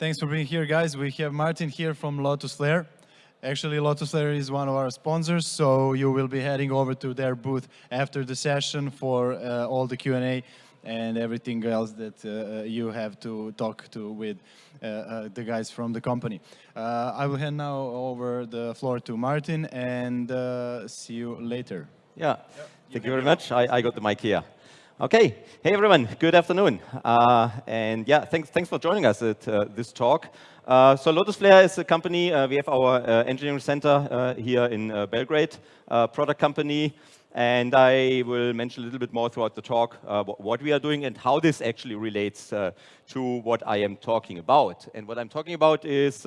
Thanks for being here, guys. We have Martin here from Lotus Flare. Actually, Lotus Flare is one of our sponsors, so you will be heading over to their booth after the session for uh, all the Q&A and everything else that uh, you have to talk to with uh, uh the guys from the company. Uh, I will hand now over the floor to Martin and uh, see you later. Yeah, thank you very much. I, I got the mic here. Okay, hey everyone, good afternoon. Uh, and yeah, thanks, thanks for joining us at uh, this talk. Uh, so Lotus Flare is a company, uh, we have our uh, engineering center uh, here in Belgrade, product company. And I will mention a little bit more throughout the talk what we are doing and how this actually relates to what I am talking about. And what I'm talking about is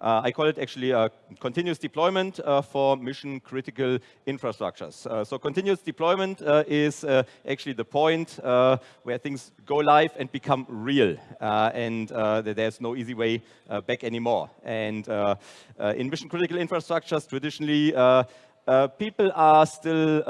uh, I call it actually a continuous deployment uh, for mission critical infrastructures. Uh, so continuous deployment uh, is uh, actually the point uh, where things go live and become real. and there's no easy way back anymore. And in mission critical infrastructures, traditionally, people are still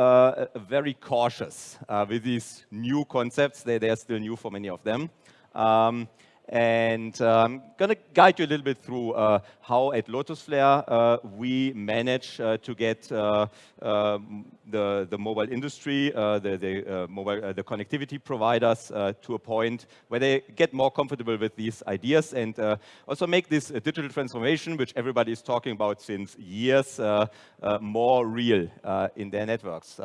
very cautious with these new concepts. They, they are still new for many of them. Um, and uh, I'm going to guide you a little bit through uh, how at Lotus Flare uh, we manage uh, to get uh, um, the, the mobile industry, uh, the, the, mobile, the connectivity providers to a point where they get more comfortable with these ideas and also make this digital transformation, which everybody is talking about since years, more real in their networks.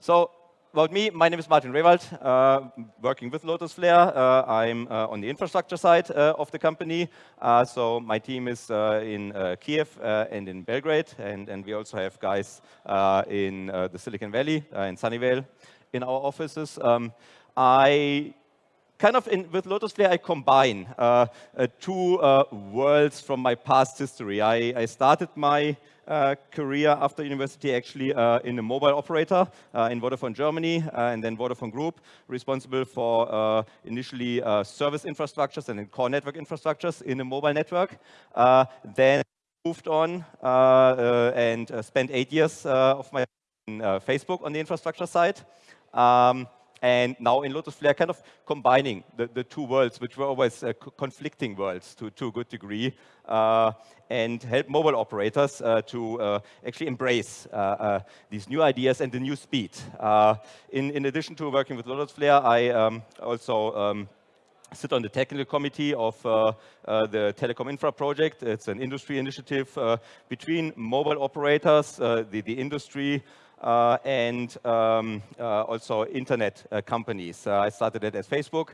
so about me, my name is Martin Rewald, uh, working with Lotus Flare. Uh, I'm uh, on the infrastructure side uh, of the company. Uh, so my team is uh, in Kiev and in Belgrade, and, and we also have guys in the Silicon Valley, in Sunnyvale, in our offices. Um, I kind of in, with Lotus Flare, I combine uh, uh, two uh, worlds from my past history. I, I started my uh, career after university actually uh, in a mobile operator uh, in Vodafone Germany and then Vodafone Group, responsible for initially service infrastructures and then core network infrastructures in a mobile network. then moved on and spent eight years of my Facebook on the infrastructure side. Um, and now in Lotus Flare, kind of combining the, the two worlds, which were always uh, conflicting worlds to, to a good degree, uh, and help mobile operators uh, to uh, actually embrace uh, uh, these new ideas and the new speed. in, in addition to working with Lotus Flare, I um, also um, sit on the technical committee of uh, uh, the Telecom Infra project. It's an industry initiative uh, between mobile operators, the, the industry, uh, and um, uh, also internet uh, companies. I started it at Facebook.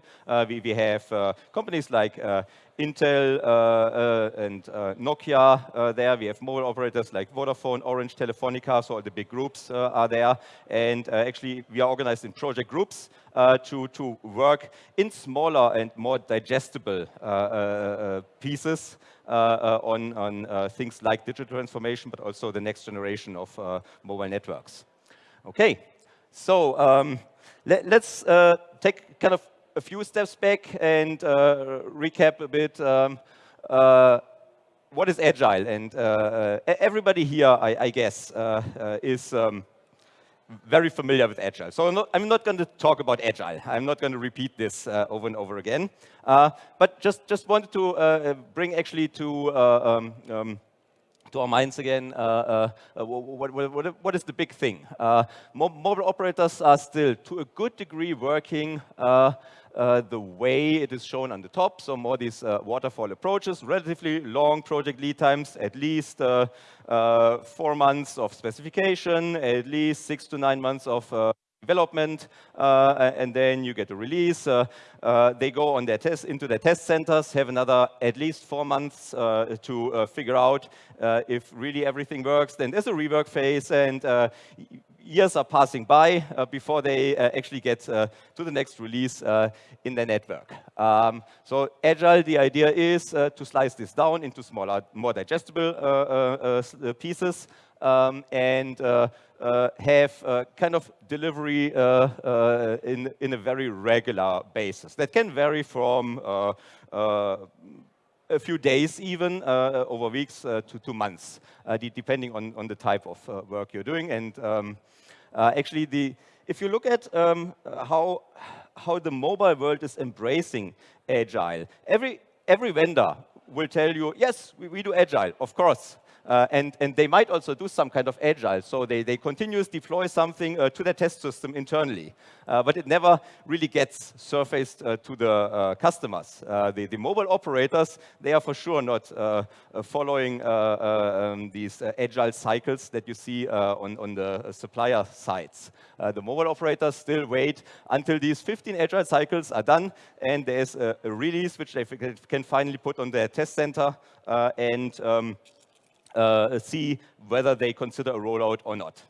we, we have companies like Intel uh, uh, and uh, Nokia there. We have mobile operators like Vodafone, Orange, Telefonica, so all the big groups are there. And actually, we are organized in project groups to, to work in smaller and more digestible pieces uh, on, on things like digital transformation, but also the next generation of uh, mobile networks. Okay, so um, let, us uh, take kind of a few steps back and uh, recap a bit um, uh, what is agile. And uh, everybody here, I, I guess, is um, very familiar with Agile. So I'm not, not, going to talk about Agile. I'm not going to repeat this over and over again. But just, just wanted to bring actually to, um, um, to our minds again, uh, uh, what, what, what is the big thing? mobile operators are still, to a good degree, working uh, the way it is shown on the top. So more these uh, waterfall approaches, relatively long project lead times, at least uh, uh four months of specification, at least six to nine months of uh, development, uh, and then you get a release. they go on their test into their test centers, have another at least four months to figure out if really everything works. Then there's a rework phase, and years are passing by uh, before they uh, actually get uh, to the next release uh, in their network. Um, so Agile, the idea is uh, to slice this down into smaller, more digestible uh, pieces um, and have kind of delivery in, in a very regular basis. That can vary from a few days even, uh, over weeks uh, to, to months, uh, depending on, on the type of work you're doing. And um, actually, the, if you look at um, how, how the mobile world is embracing Agile, every, every vendor will tell you, yes, we, we do agile, of course. Uh, and, and they might also do some kind of agile. So they, they continuously deploy something uh, to their test system internally. Uh, but it never really gets surfaced uh, to the uh, customers. Uh, the, the, mobile operators, they are for sure not following um, these agile cycles that you see on, on the supplier sides. the mobile operators still wait until these 15 agile cycles are done and there's a, a release which they can finally put on their test center and um, uh, see whether they consider a rollout or not.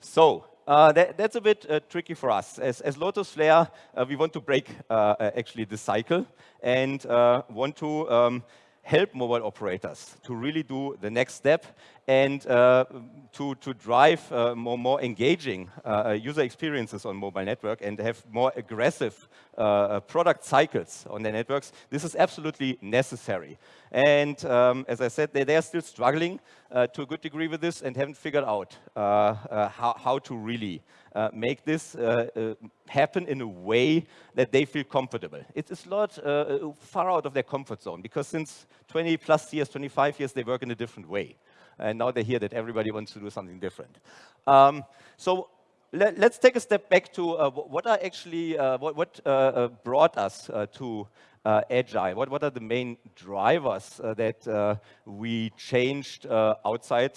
So uh, that, that's a bit uh, tricky for us. As, as Lotus Flare, uh, we want to break uh, uh, actually the cycle and want to um, help mobile operators to really do the next step and uh, to, to drive uh, more, more engaging uh, user experiences on mobile network and have more aggressive uh, product cycles on their networks, this is absolutely necessary. And um, as I said, they, they are still struggling uh, to a good degree with this and haven't figured out uh, how, how to really make this happen in a way that they feel comfortable. It's a lot far out of their comfort zone because since 20 plus years, 25 years, they work in a different way and now they hear that everybody wants to do something different. Um, so let, us take a step back to uh, what are actually uh, what, what uh, uh brought us uh, to uh, agile. What what are the main drivers that we changed outside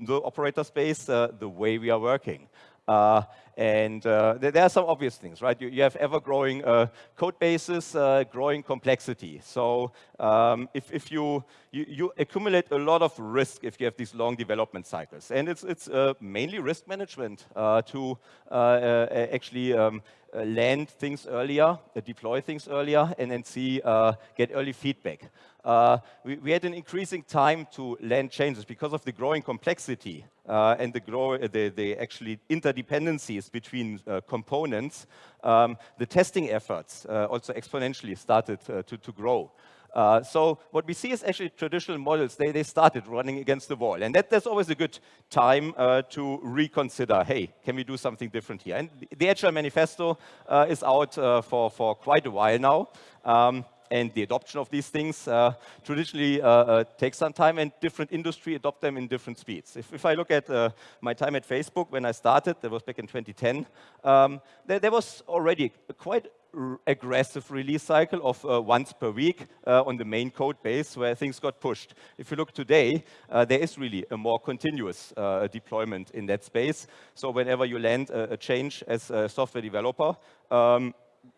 the operator space, the way we are working? Uh, and uh, there, are some obvious things, right? You, you have ever-growing uh, code bases, uh, growing complexity. So um, if, if you, you, you, accumulate a lot of risk if you have these long development cycles. And it's, it's uh, mainly risk management uh, to actually um, land things earlier, deploy things earlier, and then see, get early feedback. Uh, we, we, had an increasing time to land changes because of the growing complexity uh, and the, grow, the, the, actually interdependencies between uh, components. Um, the testing efforts uh, also exponentially started uh, to, to grow. Uh, so what we see is actually traditional models, they, they started running against the wall. And that, that's always a good time uh, to reconsider, hey, can we do something different here? And the Agile Manifesto uh, is out for, for quite a while now. Um, and the adoption of these things uh, traditionally uh, uh, takes some time and different industry adopt them in different speeds. If, if I look at uh, my time at Facebook when I started, that was back in 2010, um, there, there, was already a quite aggressive release cycle of uh, once per week uh, on the main code base where things got pushed. If you look today, there is really a more continuous deployment in that space. So whenever you land a, a change as a software developer, um,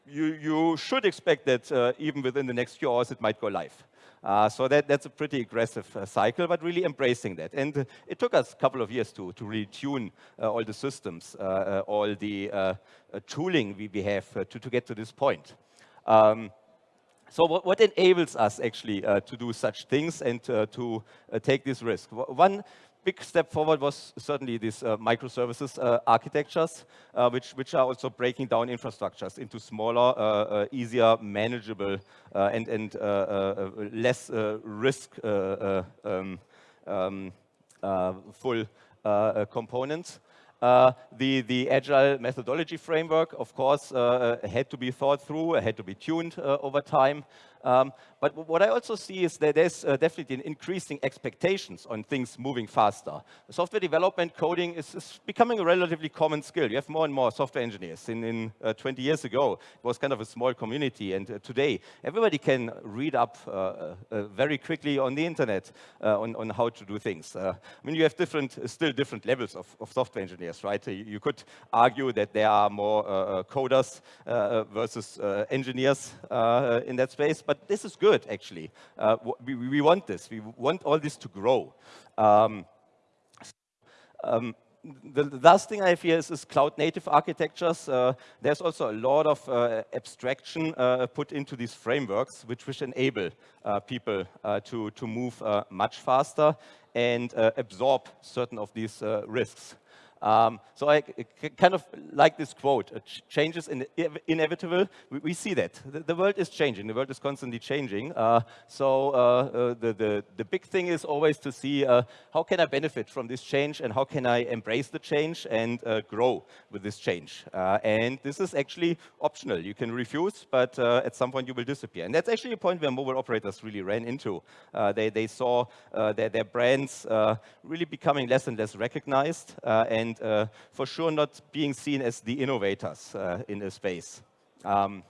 you, you should expect that uh, even within the next few hours it might go live. Uh, so that, that's a pretty aggressive uh, cycle, but really embracing that. And uh, it took us a couple of years to, to really tune uh, all the systems, uh, all the tooling we, we have to, to get to this point. Um, so what, what, enables us actually to do such things and to take this risk? One big step forward was certainly these uh, microservices uh, architectures, uh, which, which are also breaking down infrastructures into smaller, uh, uh, easier, manageable, uh, and, and less risk um, full components. Uh, the, the agile methodology framework, of course, uh, had to be thought through, had to be tuned uh, over time. Um, but what I also see is that there's uh, definitely an increasing expectations on things moving faster. Software development coding is, is, becoming a relatively common skill. You have more and more software engineers. In, in uh, 20 years ago, it was kind of a small community, and uh, today everybody can read up uh, uh, very quickly on the internet uh, on, on how to do things. I mean, you have different, still different levels of, of software engineers, right? You, you, could argue that there are more coders versus engineers in that space, but this is good, actually. Uh, we, we, want this. We want all this to grow. Um, um, the, last thing I here is, is cloud native architectures. Uh, there's also a lot of uh, abstraction uh, put into these frameworks, which, which enable uh, people uh, to, to move uh, much faster and absorb certain of these risks. Um, so I kind of like this quote, change is in inevitable. We, we, see that. The, the, world is changing. The world is constantly changing. Uh, so uh, uh, the, the, the, big thing is always to see uh, how can I benefit from this change and how can I embrace the change and uh, grow with this change. Uh, and this is actually optional. You can refuse, but at some point you will disappear. And that's actually a point where mobile operators really ran into. they, they saw their, their brands really becoming less and less recognized and and uh, for sure not being seen as the innovators uh, in the space. Um,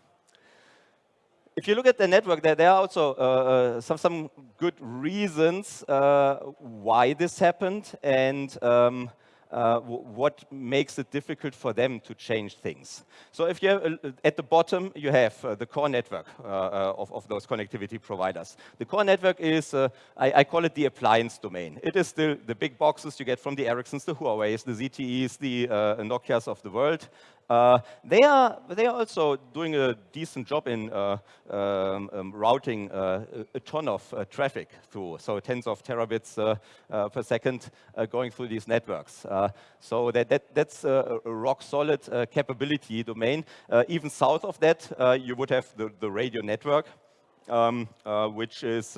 if you look at the network, there, there are also uh, uh some, some good reasons uh, why this happened and um, uh, what makes it difficult for them to change things. So if you have, uh, at the bottom, you have uh, the core network uh, uh, of, of, those connectivity providers. The core network is, uh, I, I, call it the appliance domain. It is the, the big boxes you get from the Ericssons, the Huawei's, the ZTEs, the Nokias of the world. Uh, they, are, they are also doing a decent job in uh, um, um, routing uh, a ton of uh, traffic through, so tens of terabits uh, uh, per second going through these networks. so that, that, that's a rock solid capability domain. even south of that, you would have the, the radio network, um, which is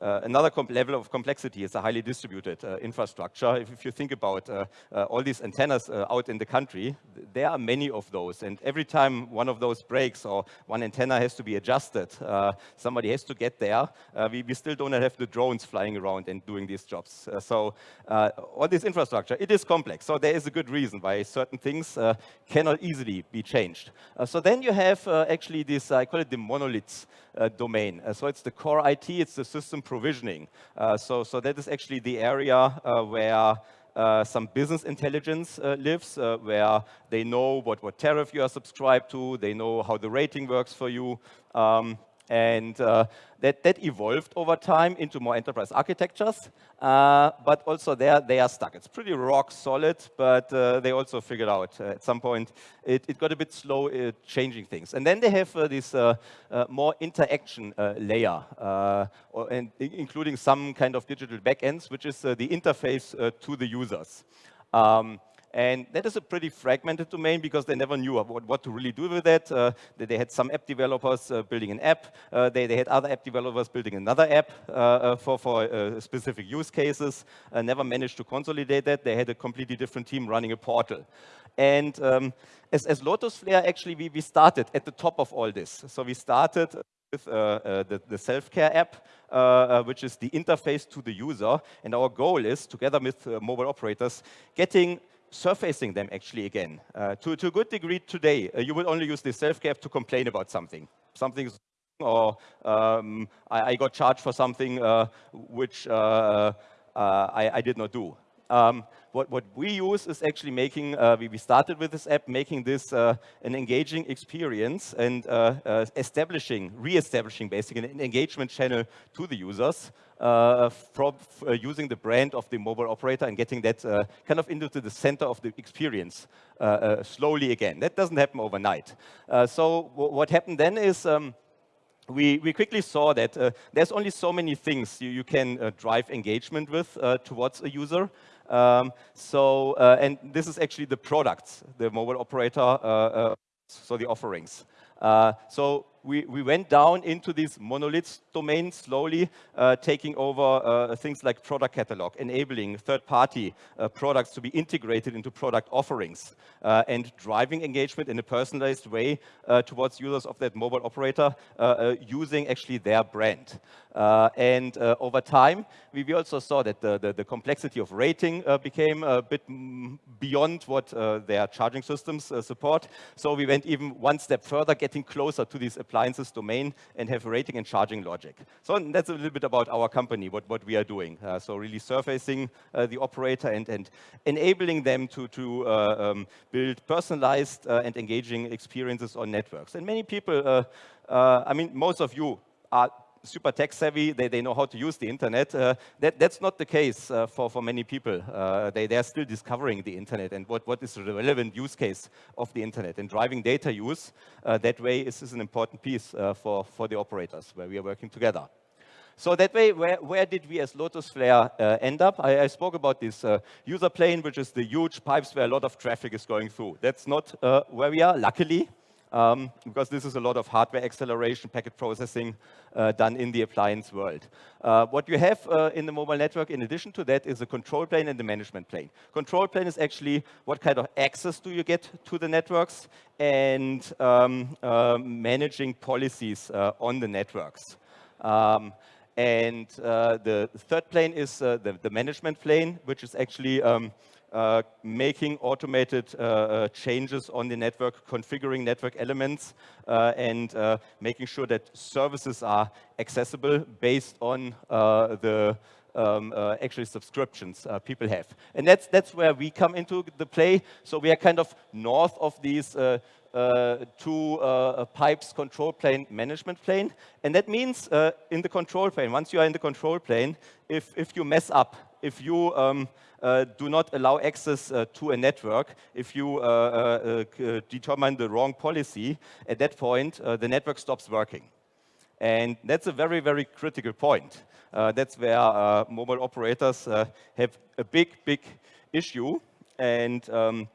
uh, another level of complexity is a highly distributed uh, infrastructure. If, if, you think about uh, uh all these antennas uh, out in the country, there are many of those. And every time one of those breaks or one antenna has to be adjusted, uh, somebody has to get there. We, we, still don't have the drones flying around and doing these jobs. so all this infrastructure, it is complex. So there is a good reason why certain things cannot easily be changed. so then you have actually this, I call it the monoliths domain. so it's the core IT, it's the system provisioning. Uh, so, so that is actually the area uh, where uh, some business intelligence uh, lives, uh, where they know what, what tariff you are subscribed to, they know how the rating works for you. Um, and uh, that, that evolved over time into more enterprise architectures, uh, but also there they are stuck. It's pretty rock solid, but uh, they also figured out uh, at some point it, it, got a bit slow uh, changing things. And then they have uh, this more interaction layer, or, and including some kind of digital backends, which is the interface to the users. Um, and that is a pretty fragmented domain because they never knew what, what to really do with that. Uh, they, had some app developers uh, building an app. Uh, they, they had other app developers building another app uh, uh, for, for uh, specific use cases. never managed to consolidate that. They had a completely different team running a portal. And um, as, as Lotus Flare, actually, we, we started at the top of all this. So we started with uh, uh, the, the self-care app, uh, which is the interface to the user. And our goal is, together with mobile operators, getting surfacing them actually again. Uh, to, to a good degree today, uh, you will only use the self-care to complain about something. Something's or um, I, I, got charged for something uh, which uh, uh, I, I, did not do. Um, what, what we use is actually making, uh, we, we started with this app, making this uh, an engaging experience and uh, uh establishing, re-establishing basically an engagement channel to the users uh, from uh, using the brand of the mobile operator and getting that kind of into the center of the experience slowly again. That doesn't happen overnight. so what happened then is um, we, we, quickly saw that uh, there's only so many things you, you can uh, drive engagement with uh, towards a user. Um, so, uh, and this is actually the products, the mobile operator, uh, uh, so the offerings. so we, we went down into these monoliths domain slowly, uh, taking over uh, things like product catalog, enabling third-party uh, products to be integrated into product offerings, uh, and driving engagement in a personalized way towards users of that mobile operator using actually their brand. and over time, we, we, also saw that the, the, the complexity of rating became a bit beyond what their charging systems support. So we went even one step further, getting closer to these appliances domain and have rating and charging logic. So that's a little bit about our company, what, what we are doing. Uh, so really surfacing uh, the operator and, and enabling them to, to uh, um, build personalized uh, and engaging experiences on networks. And many people, uh, I mean, most of you are super tech savvy, they, they know how to use the internet. Uh, that, that's not the case uh, for, for many people. Uh, they, they are still discovering the internet and what, what is the relevant use case of the internet. And driving data use uh, that way is, is an important piece uh, for, for the operators where we are working together. So that way, where, where did we as Lotus Flare uh, end up? I, I, spoke about this uh, user plane, which is the huge pipes where a lot of traffic is going through. That's not uh, where we are, luckily, um, because this is a lot of hardware acceleration, packet processing uh, done in the appliance world. Uh, what you have uh, in the mobile network, in addition to that, is a control plane and the management plane. Control plane is actually what kind of access do you get to the networks and um, managing policies on the networks. Um, and uh, the third plane is uh, the, the, management plane, which is actually um, uh, making automated uh, uh, changes on the network, configuring network elements, uh, and making sure that services are accessible based on the um, uh, actually subscriptions uh, people have. And that's, that's where we come into the play. So we are kind of north of these uh, two pipes control plane management plane. And that means in the control plane, once you are in the control plane, if, if you mess up, if you um, uh, do not allow access uh, to a network if you uh, determine the wrong policy. At that point, the network stops working. And that's a very, very critical point. that's where mobile operators have a big, big issue. And um,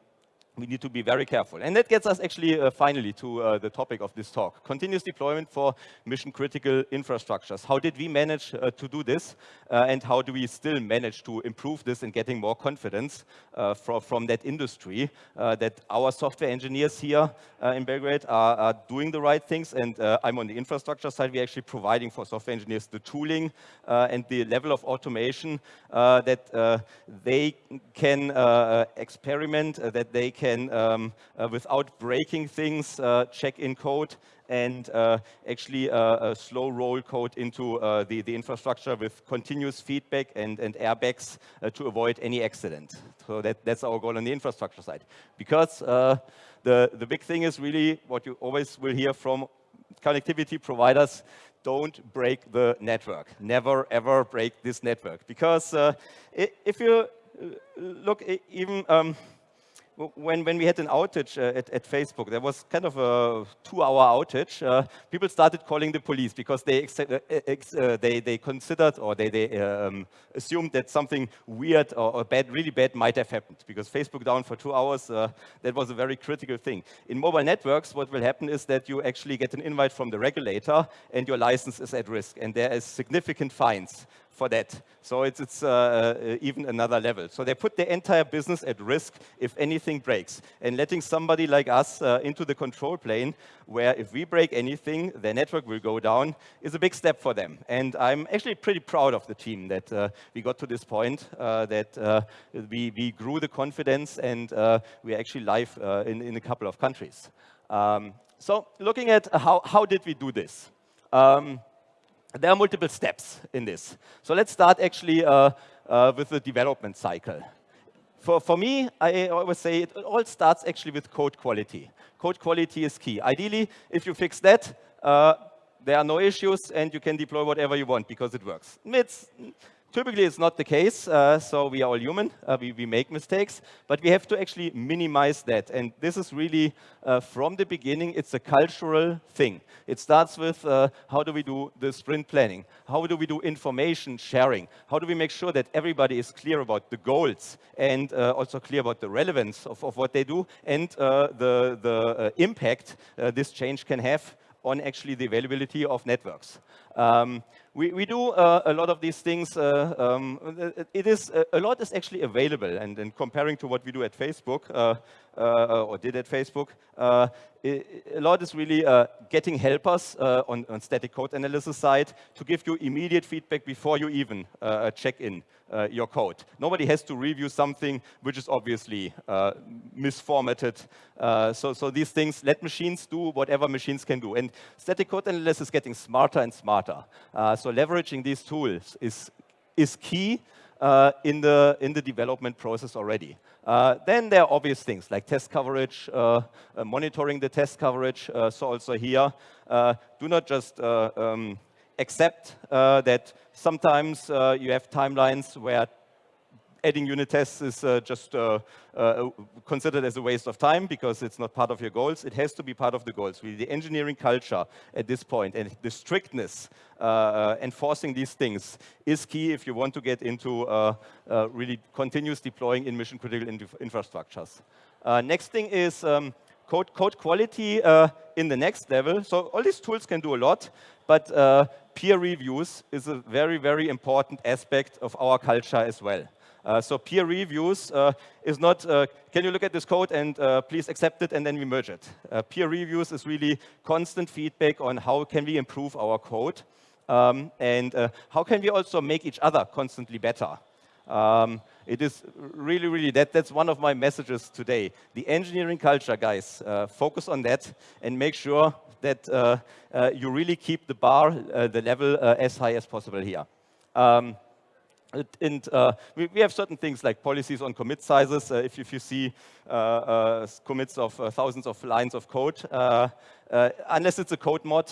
we need to be very careful. And that gets us actually uh, finally to uh, the topic of this talk, continuous deployment for mission critical infrastructures. How did we manage uh, to do this uh, and how do we still manage to improve this and getting more confidence uh, from, from that industry uh, that our software engineers here in Belgrade are, are, doing the right things and I'm on the infrastructure side, we're actually providing for software engineers the tooling and the level of automation that they can experiment, that they can can, um, uh, without breaking things, uh, check in code and uh, actually slow roll code into the, the infrastructure with continuous feedback and, and airbags to avoid any accident. So that, that's our goal on the infrastructure side. Because the, the big thing is really what you always will hear from connectivity providers, don't break the network. Never, ever break this network. Because uh, if you look even um, when, when we had an outage uh, at, at, Facebook, there was kind of a two-hour outage. Uh, people started calling the police because they uh, uh, they, they considered or they, they um, assumed that something weird or, or, bad, really bad, might have happened because Facebook down for two hours. Uh, that was a very critical thing. In mobile networks, what will happen is that you actually get an invite from the regulator and your license is at risk, and there is significant fines for that. So it's, it's uh, uh, even another level. So they put the entire business at risk if anything breaks. And letting somebody like us uh, into the control plane, where if we break anything, their network will go down, is a big step for them. And I'm actually pretty proud of the team that uh, we got to this point, that we, we grew the confidence and we're actually live in, in a couple of countries. Um, so looking at how, how did we do this? Um, there are multiple steps in this. So let's start actually uh, uh, with the development cycle. For, for me, I always say it all starts actually with code quality. Code quality is key. Ideally, if you fix that, uh, there are no issues and you can deploy whatever you want because it works. It's, Typically, it's not the case, uh, so we are all human, uh, we, we, make mistakes, but we have to actually minimize that. And this is really, uh, from the beginning, it's a cultural thing. It starts with uh, how do we do the sprint planning? How do we do information sharing? How do we make sure that everybody is clear about the goals and uh, also clear about the relevance of, of what they do and uh, the, the impact this change can have on actually the availability of networks. Um, we, we do uh, a lot of these things. Uh, um, it is a lot is actually available, and, and comparing to what we do at Facebook uh, uh or did at Facebook, uh, a lot is really uh, getting helpers on, on static code analysis side to give you immediate feedback before you even check in your code. Nobody has to review something which is obviously misformatted. so, so these things let machines do whatever machines can do, and static code analysis is getting smarter and smarter. so leveraging these tools is, is key uh, in, the, in the development process already. Uh, then there are obvious things like test coverage, uh, uh monitoring the test coverage. Uh, so also here, uh, do not just um, accept that sometimes you have timelines where adding unit tests is uh, just uh, uh, considered as a waste of time because it's not part of your goals. It has to be part of the goals. Really, the engineering culture at this point and the strictness uh, uh, enforcing these things is key if you want to get into uh, really continuous deploying in mission critical infrastructures. next thing is um, code, code quality in the next level. So all these tools can do a lot, but peer reviews is a very, very important aspect of our culture as well. Uh, so peer reviews uh, is not, uh, can you look at this code and uh, please accept it and then we merge it. Uh, peer reviews is really constant feedback on how can we improve our code um, and uh, how can we also make each other constantly better. Um, it is really, really, that, that's one of my messages today. The engineering culture, guys, focus on that and make sure that you really keep the bar, the level as high as possible here. Um, and uh, we, we, have certain things like policies on commit sizes. Uh, if, if, you see uh, uh commits of uh, thousands of lines of code, uh, unless it's a code mod,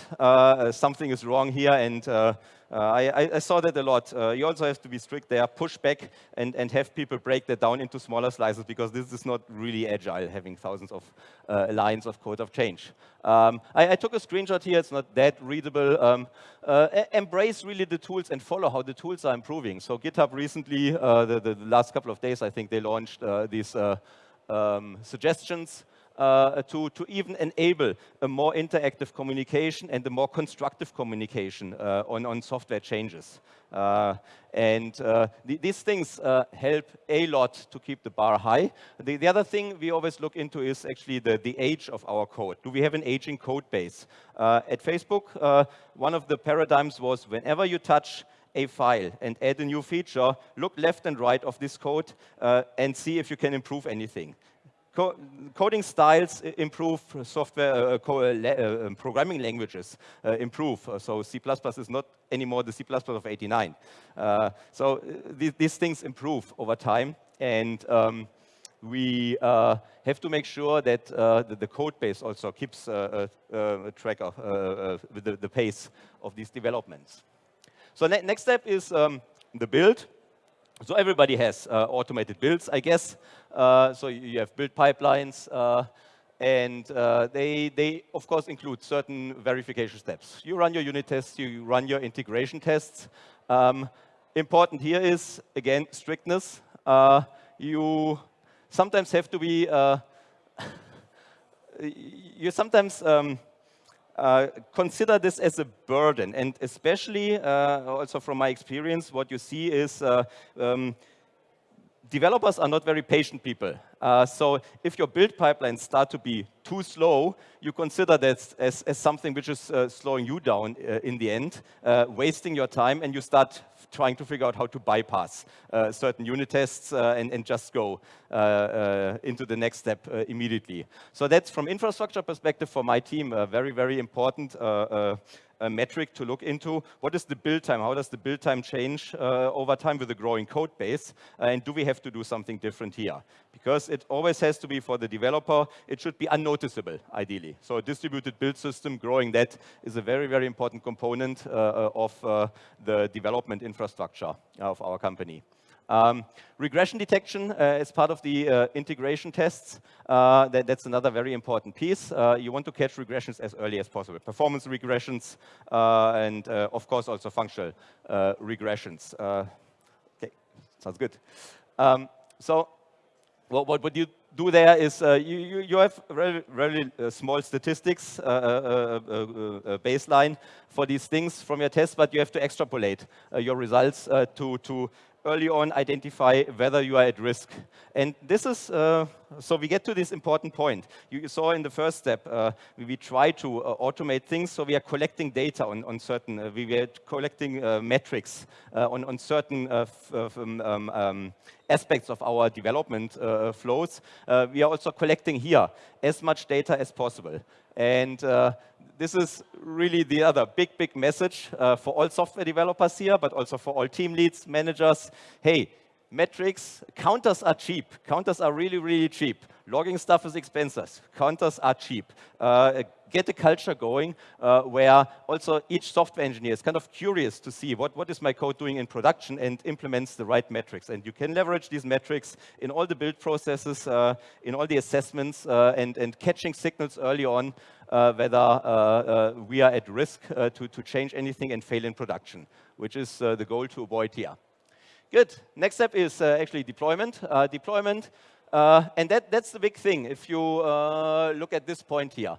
something is wrong here. And I, I, saw that a lot. you also have to be strict there, push back and, and have people break that down into smaller slices because this is not really agile, having thousands of lines of code of change. Um, I, I, took a screenshot here. It's not that readable. Um, uh, embrace really the tools and follow how the tools are improving. So GitHub recently, uh, the, the, last couple of days, I think they launched uh, these uh, um, suggestions uh, to, to even enable a more interactive communication and a more constructive communication uh, on, on software changes. Uh, and uh, th these things uh, help a lot to keep the bar high. The, the, other thing we always look into is actually the, the age of our code. Do we have an aging code base? Uh, at Facebook, one of the paradigms was whenever you touch a file and add a new feature, look left and right of this code uh, and see if you can improve anything. Co coding styles improve, software uh, uh, uh, um, programming languages uh, improve. so C++ is not anymore the C++ of 89. Uh, so th these things improve over time, and um, we have to make sure that the, the, code base also keeps track of the, the, pace of these developments. So ne next step is um, the build. So everybody has uh, automated builds, I guess. Uh, so you have build pipelines, uh, and uh, they, they, of course, include certain verification steps. You run your unit tests, you run your integration tests. Um, important here is, again, strictness. Uh, you sometimes have to be, uh, you sometimes um, uh, consider this as a burden. And especially, uh, also from my experience, what you see is uh, um, developers are not very patient people. Uh, so if your build pipelines start to be too slow, you consider that as, as something which is uh, slowing you down uh, in the end, uh, wasting your time, and you start trying to figure out how to bypass uh, certain unit tests uh, and, and, just go into the next step immediately. So that's from infrastructure perspective for my team, very, very important a metric to look into. What is the build time? How does the build time change uh, over time with a growing code base? Uh, and do we have to do something different here? Because it always has to be for the developer, it should be unnoticeable, ideally. So a distributed build system, growing that is a very, very important component uh, of uh, the development infrastructure of our company. Um, regression detection uh, is part of the uh, integration tests. Uh, that, that's another very important piece. Uh, you want to catch regressions as early as possible. Performance regressions uh, and, uh, of course, also functional regressions. okay, sounds good. Um, so what, what, what you do there is you, you, you, have very, very small statistics, baseline for these things from your test, but you have to extrapolate your results to, to early on identify whether you are at risk. And this is, uh, so we get to this important point. You saw in the first step, uh, we, we, try to uh, automate things, so we are collecting data on, on certain, uh, we were collecting uh, metrics uh, on, on certain um, um, um, aspects of our development flows. we are also collecting here as much data as possible. And this is really the other big, big message uh, for all software developers here, but also for all team leads, managers. Hey, metrics, counters are cheap. Counters are really, really cheap. Logging stuff is expensive. Counters are cheap. Uh, get a culture going uh, where also each software engineer is kind of curious to see what, what is my code doing in production and implements the right metrics. And you can leverage these metrics in all the build processes, uh, in all the assessments, uh, and, and catching signals early on uh, whether uh, we are at risk to, to change anything and fail in production, which is the goal to avoid here. Good. Next step is actually deployment. deployment uh, and that, that's the big thing if you uh, look at this point here.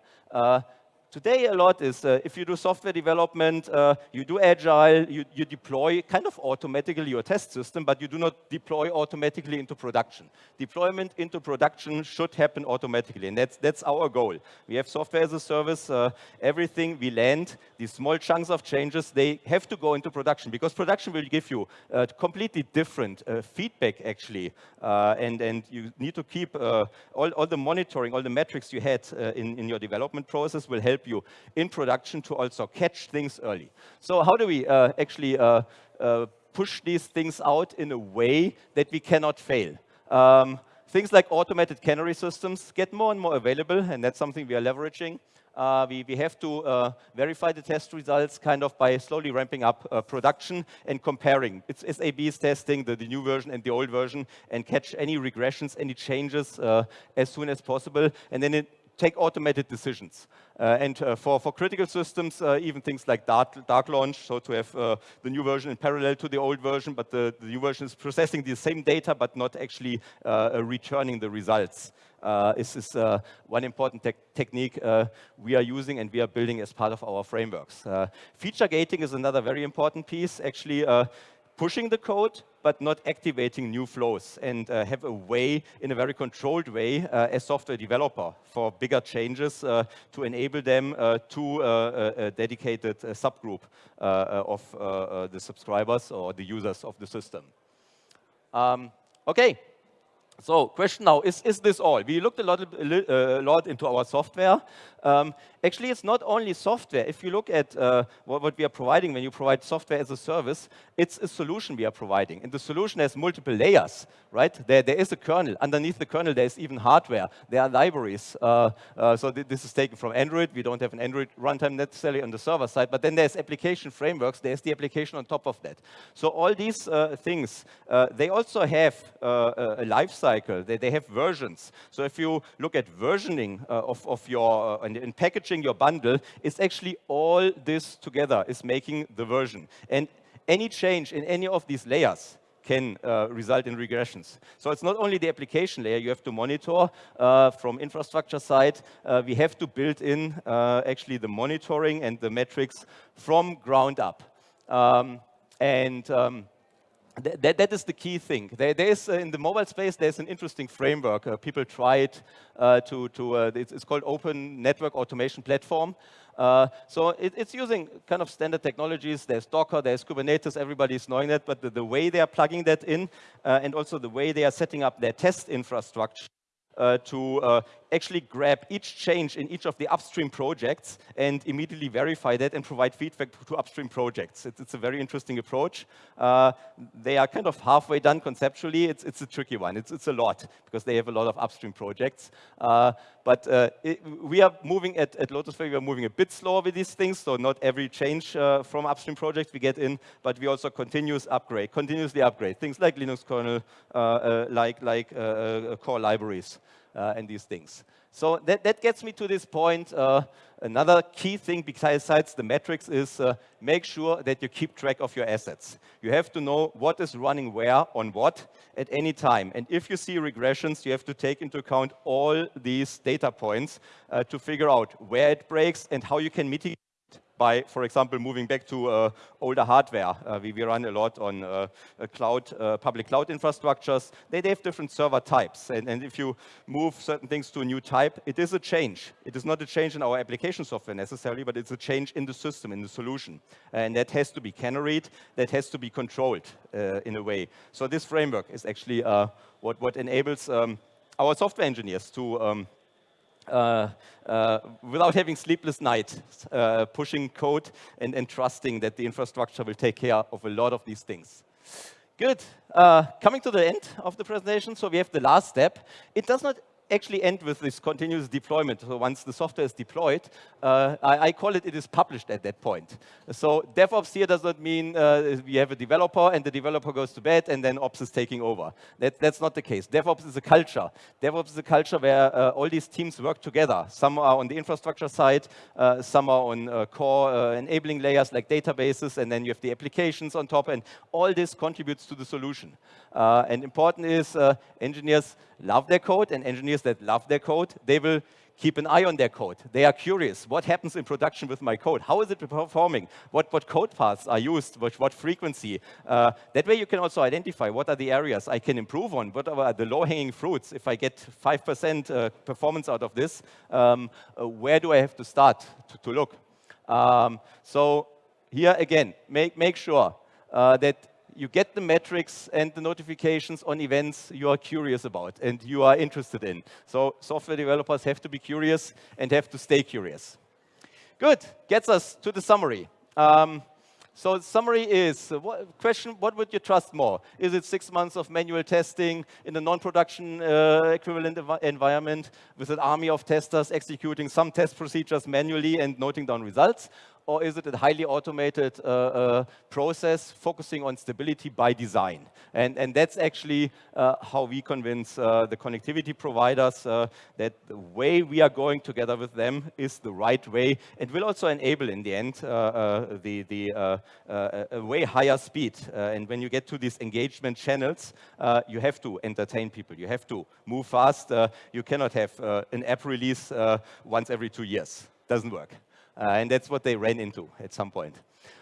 Uh, Today, a lot is uh, if you do software development, uh, you do agile, you, you, deploy kind of automatically your test system, but you do not deploy automatically into production. Deployment into production should happen automatically, and that's, that's our goal. We have software as a service, uh, everything we land, these small chunks of changes, they have to go into production because production will give you uh, completely different uh, feedback, actually, uh, and, and you need to keep all, all the monitoring, all the metrics you had in, in your development process will help help you in production to also catch things early. So how do we uh, actually uh, uh, push these things out in a way that we cannot fail? Um, things like automated canary systems get more and more available, and that's something we are leveraging. Uh, we, we, have to uh, verify the test results kind of by slowly ramping up uh, production and comparing. It's SAB's testing, the, the, new version and the old version, and catch any regressions, any changes uh, as soon as possible. And then it, take automated decisions. Uh, and uh, for, for critical systems, uh, even things like dark, dark launch, so to have uh, the new version in parallel to the old version, but the, the new version is processing the same data, but not actually uh, uh, returning the results. this is one important te technique we are using and we are building as part of our frameworks. feature gating is another very important piece. Actually, pushing the code, but not activating new flows and uh, have a way, in a very controlled way, uh, as software developer for bigger changes uh, to enable them uh, to uh, a, dedicated uh, subgroup of the subscribers or the users of the system. Um, okay, so question now, is, is this all? We looked a lot, a lot into our software. Um, actually, it's not only software. If you look at uh, what, what, we are providing when you provide software as a service, it's a solution we are providing. And the solution has multiple layers, right? There, there is a kernel. Underneath the kernel, there is even hardware. There are libraries. Uh, uh, so th this is taken from Android. We don't have an Android runtime necessarily on the server side. But then there's application frameworks. There's the application on top of that. So all these uh, things, uh, they also have uh, a life cycle. They, they have versions. So if you look at versioning of, of your and in packaging your bundle is actually all this together is making the version. And any change in any of these layers can uh, result in regressions. So it's not only the application layer you have to monitor uh, from infrastructure side, uh, we have to build in uh, actually the monitoring and the metrics from ground up. Um, and um, that, that is the key thing. There, there is, uh, in the mobile space, there's an interesting framework. Uh, people try it uh, to, to uh, it's, it's, called Open Network Automation Platform. Uh, so it, it's using kind of standard technologies. There's Docker, there's Kubernetes, everybody's knowing that, but the, the way they are plugging that in uh, and also the way they are setting up their test infrastructure to uh, actually grab each change in each of the upstream projects and immediately verify that and provide feedback to upstream projects. It's, it's a very interesting approach. Uh, they are kind of halfway done conceptually. It's, it's a tricky one. It's, it's a lot because they have a lot of upstream projects. Uh, but uh, it, we are moving at, at Lotus Flare, we are moving a bit slower with these things, so not every change uh, from upstream projects we get in, but we also continuous upgrade, continuously upgrade, things like Linux kernel, uh, like, like core libraries uh, and these things. So that, that gets me to this point. Uh, another key thing besides the metrics is uh, make sure that you keep track of your assets. You have to know what is running where on what at any time. And if you see regressions, you have to take into account all these data points uh, to figure out where it breaks and how you can mitigate by, for example, moving back to uh, older hardware. Uh, we, we, run a lot on uh, cloud, uh, public cloud infrastructures. They, they, have different server types. And, and, if you move certain things to a new type, it is a change. It is not a change in our application software necessarily, but it's a change in the system, in the solution. And that has to be canaried. That has to be controlled uh, in a way. So this framework is actually uh, what, what enables um, our software engineers to um, uh, uh, without having sleepless nights, uh, pushing code and, and trusting that the infrastructure will take care of a lot of these things. Good. Uh, coming to the end of the presentation, so we have the last step. It does not actually end with this continuous deployment. So once the software is deployed, uh, I, I, call it it is published at that point. So DevOps here does not mean uh, we have a developer and the developer goes to bed and then Ops is taking over. That, that's not the case. DevOps is a culture. DevOps is a culture where uh, all these teams work together. Some are on the infrastructure side, uh, some are on uh, core uh, enabling layers like databases, and then you have the applications on top, and all this contributes to the solution. and important is engineers love their code, and engineers that love their code, they will keep an eye on their code. They are curious. What happens in production with my code? How is it performing? What, what code paths are used? What, what frequency? Uh, that way you can also identify what are the areas I can improve on. What are the low-hanging fruits? If I get 5% uh, performance out of this, um, uh, where do I have to start to, to look? Um, so here again, make, make sure uh, that you get the metrics and the notifications on events you are curious about and you are interested in. So software developers have to be curious and have to stay curious. Good, gets us to the summary. Um, so the summary is, uh, what, question, what would you trust more? Is it six months of manual testing in a non-production uh, equivalent env environment with an army of testers executing some test procedures manually and noting down results? Or is it a highly automated uh, uh, process focusing on stability by design? And, and that's actually uh, how we convince uh, the connectivity providers uh, that the way we are going together with them is the right way and will also enable in the end uh, the, the a way higher speed. and when you get to these engagement channels, you have to entertain people. You have to move fast. you cannot have an app release once every two years. Doesn't work. Uh, and that's what they ran into at some point.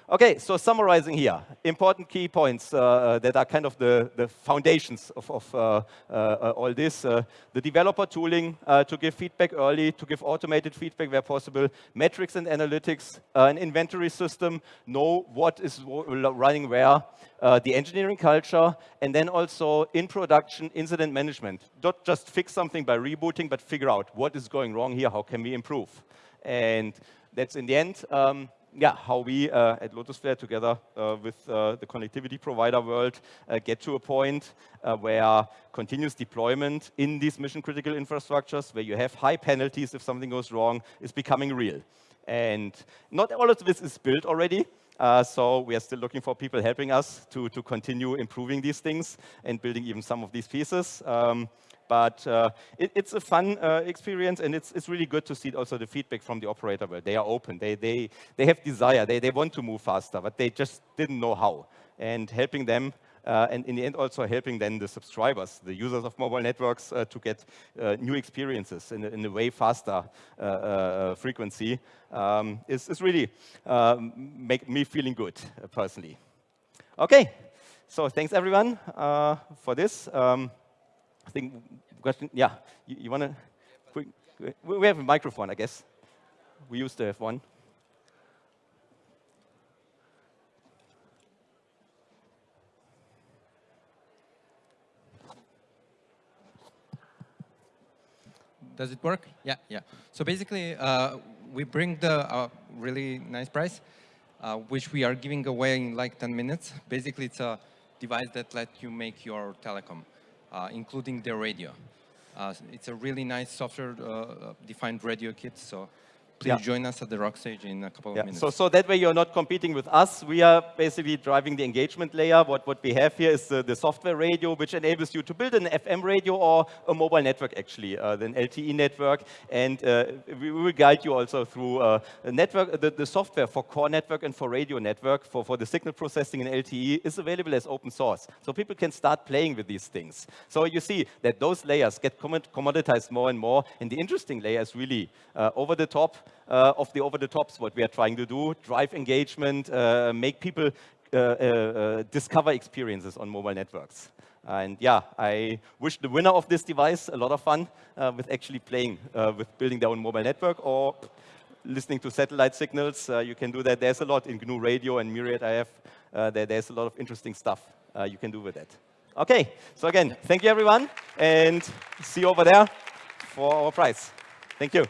Okay, so summarizing here, important key points uh, uh that are kind of the, the foundations of, of uh, uh, all this. Uh, the developer tooling uh, to give feedback early, to give automated feedback where possible, metrics and analytics, an inventory system, know what is running where, the engineering culture, and then also in production incident management. Not just fix something by rebooting, but figure out what is going wrong here, how can we improve. And that's in the end, um, yeah, how we uh, at Lotus Flare together uh, with uh, the connectivity provider world uh, get to a point uh, where continuous deployment in these mission critical infrastructures, where you have high penalties if something goes wrong, is becoming real. And not all of this is built already. Uh, so we are still looking for people helping us to, to continue improving these things and building even some of these pieces. Um, but uh, it, it's a fun uh, experience, and it's, it's really good to see also the feedback from the operator where they are open. They, they, they have desire. They, they want to move faster, but they just didn't know how. And helping them uh, and in the end also helping then the subscribers, the users of mobile networks uh, to get uh, new experiences in a, in a way faster uh, uh, frequency um, is, is really um, make me feeling good personally. Okay, so thanks everyone for this. Um, I think question, yeah, you, you want to, we have a microphone, I guess. We used to have one. Does it work? Yeah, yeah. So basically, uh, we bring the uh, really nice price, uh, which we are giving away in like 10 minutes. Basically, it's a device that lets you make your telecom uh, including the radio. Uh, it's a really nice software-defined uh, radio kit, so Please yeah. join us at the rock stage in a couple yeah. of minutes. So, so that way you're not competing with us. We are basically driving the engagement layer. What, what we have here is the, the software radio, which enables you to build an FM radio or a mobile network, actually, uh, an LTE network. And uh, we will guide you also through uh, network, the, the software for core network and for radio network for, for the signal processing in LTE is available as open source. So people can start playing with these things. So you see that those layers get commoditized more and more. And the interesting layer is really uh, over the top of the over-the-tops, what we are trying to do, drive engagement, uh, make people uh, discover experiences on mobile networks. And yeah, I wish the winner of this device a lot of fun with actually playing with building their own mobile network or listening to satellite signals. Uh, you can do that. There's a lot in GNU Radio and Myriad RF. Uh, there, there's a lot of interesting stuff uh, you can do with that. OK, so again, thank you, everyone. And see you over there for our prize. Thank you.